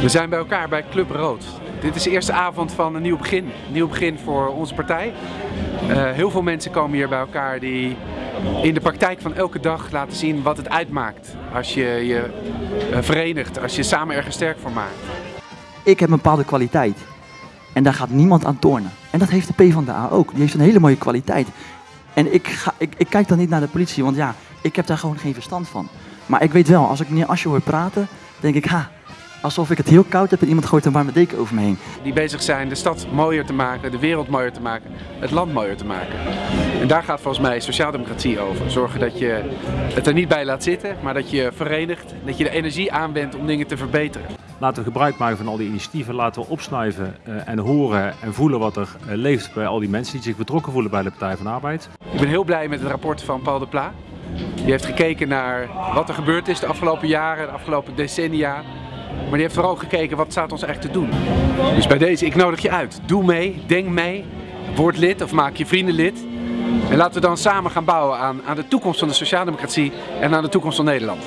We zijn bij elkaar bij Club Rood. Dit is de eerste avond van een nieuw begin. Een nieuw begin voor onze partij. Uh, heel veel mensen komen hier bij elkaar die in de praktijk van elke dag laten zien wat het uitmaakt. Als je je uh, verenigt, als je samen ergens sterk voor maakt. Ik heb een bepaalde kwaliteit. En daar gaat niemand aan tornen. En dat heeft de PvdA ook. Die heeft een hele mooie kwaliteit. En ik, ga, ik, ik kijk dan niet naar de politie, want ja, ik heb daar gewoon geen verstand van. Maar ik weet wel, als ik meneer Asje hoor praten, denk ik, ha, alsof ik het heel koud heb en iemand gooit een warme deken over me heen. Die bezig zijn de stad mooier te maken, de wereld mooier te maken, het land mooier te maken. En daar gaat volgens mij sociaaldemocratie over. Zorgen dat je het er niet bij laat zitten, maar dat je verenigt, dat je de energie aanwendt om dingen te verbeteren. Laten we gebruik maken van al die initiatieven, laten we opsnuiven uh, en horen en voelen wat er uh, leeft bij al die mensen die zich betrokken voelen bij de Partij van de Arbeid. Ik ben heel blij met het rapport van Paul de Pla. Die heeft gekeken naar wat er gebeurd is de afgelopen jaren, de afgelopen decennia. Maar die heeft vooral gekeken wat staat ons echt te doen. Dus bij deze, ik nodig je uit. Doe mee, denk mee, word lid of maak je vrienden lid. En laten we dan samen gaan bouwen aan, aan de toekomst van de sociaaldemocratie en aan de toekomst van Nederland.